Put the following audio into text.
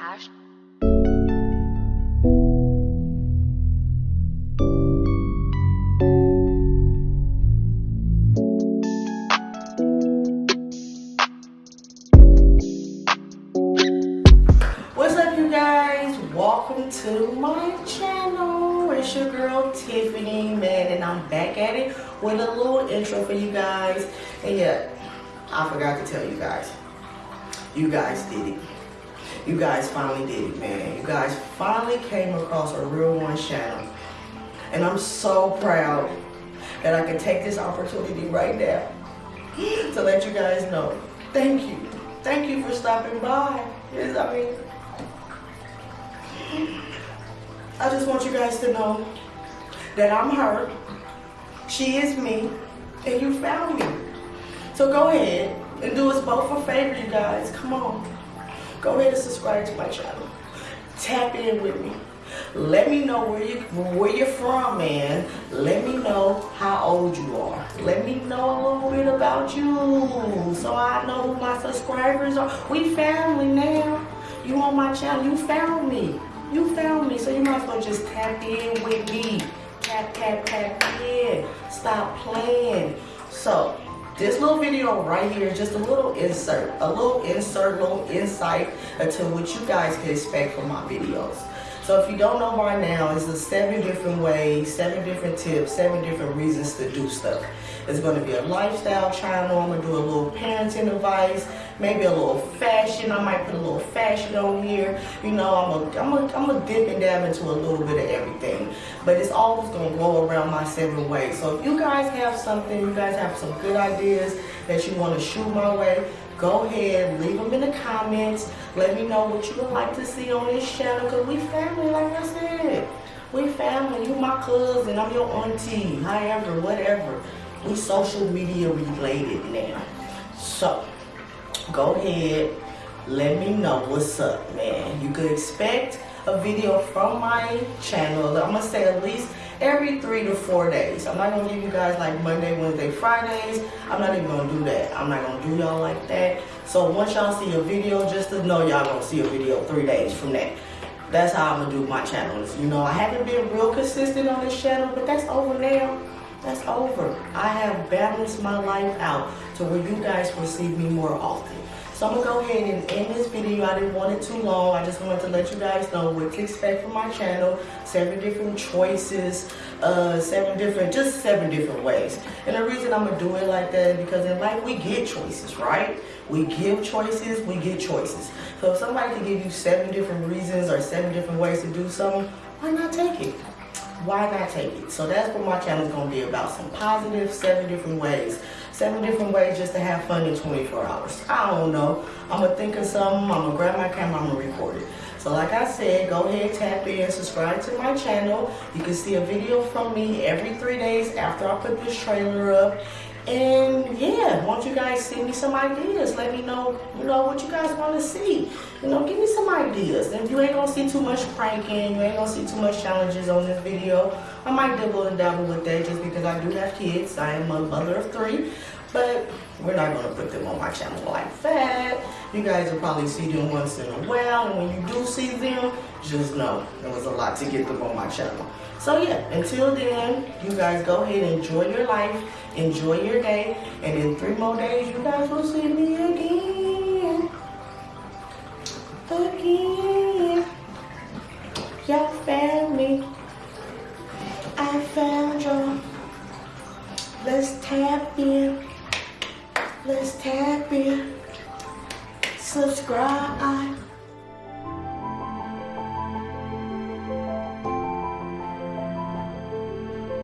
Ash. What's up you guys? Welcome to my channel. It's your girl Tiffany, man, and I'm back at it with a little intro for you guys. And yeah, I forgot to tell you guys. You guys did it. You guys finally did it, man. You guys finally came across a real one channel. And I'm so proud that I can take this opportunity right now to let you guys know. Thank you. Thank you for stopping by. Yes, I mean, I just want you guys to know that I'm her. She is me. And you found me. So go ahead and do us both a favor, you guys. Come on. Go ahead and subscribe to my channel. Tap in with me. Let me know where you where you're from, man. Let me know how old you are. Let me know a little bit about you, so I know who my subscribers are. We family now. You on my channel? You found me. You found me, so you might as well just tap in with me. Tap, tap, tap in. Stop playing. So this little video right here is just a little insert, a little insert, little insight into what you guys can expect from my videos. So if you don't know by now, it's the seven different ways, seven different tips, seven different reasons to do stuff. It's gonna be a lifestyle channel. I'm gonna do a little parenting advice, maybe a little fashion. I might put a little fashion on here. You know, I'm gonna, I'm gonna, I'm gonna dip and dab into a little bit of everything. But it's always gonna go around my seven ways. So if you guys have something, you guys have some good ideas that you wanna shoot my way, go ahead, leave them in the comments. Let me know what you would like to see on this channel because we family, like I said. We family, you my cousin, I'm your auntie, however, whatever. We social media related now. So, go ahead, let me know what's up, man. You could expect a video from my channel. I'm gonna say at least every three to four days. I'm not gonna give you guys like Monday, Wednesday, Fridays. I'm not even gonna do that. I'm not gonna do y'all like that. So once y'all see a video, just to know y'all gonna see a video three days from that. That's how I'm gonna do my channels. You know, I haven't been real consistent on this channel, but that's over now. That's over. I have balanced my life out to where you guys will see me more often. So I'm gonna go ahead and end this video. I didn't want it too long. I just wanted to let you guys know what to expect from my channel. Seven different choices, uh, seven different, just seven different ways. And the reason I'm gonna do it like that is because in life we get choices, right? We give choices, we get choices. So if somebody can give you seven different reasons or seven different ways to do something, why not take it? Why not take it? So that's what my channel is going to be about. Some positive, seven different ways. Seven different ways just to have fun in 24 hours. I don't know. I'm going to think of something. I'm going to grab my camera. I'm going to record it. So like I said, go ahead, tap in, subscribe to my channel. You can see a video from me every three days after I put this trailer up. And yeah, want you guys send me some ideas. Let me know, you know, what you guys want to see. You know, give me some ideas. If you ain't gonna see too much pranking, you ain't gonna see too much challenges on this video, I might dabble and dabble with that just because I do have kids. I am a mother of three. But we're not gonna put them on my channel like that. You guys will probably see them once in a while. And when you do see them, just know it was a lot to get them on my channel. So yeah, until then, you guys go ahead and enjoy your life, enjoy your day, and in three more days, you guys will see me again. Again. Y'all found me. I found you. Let's tap in. Let's tap in. Subscribe.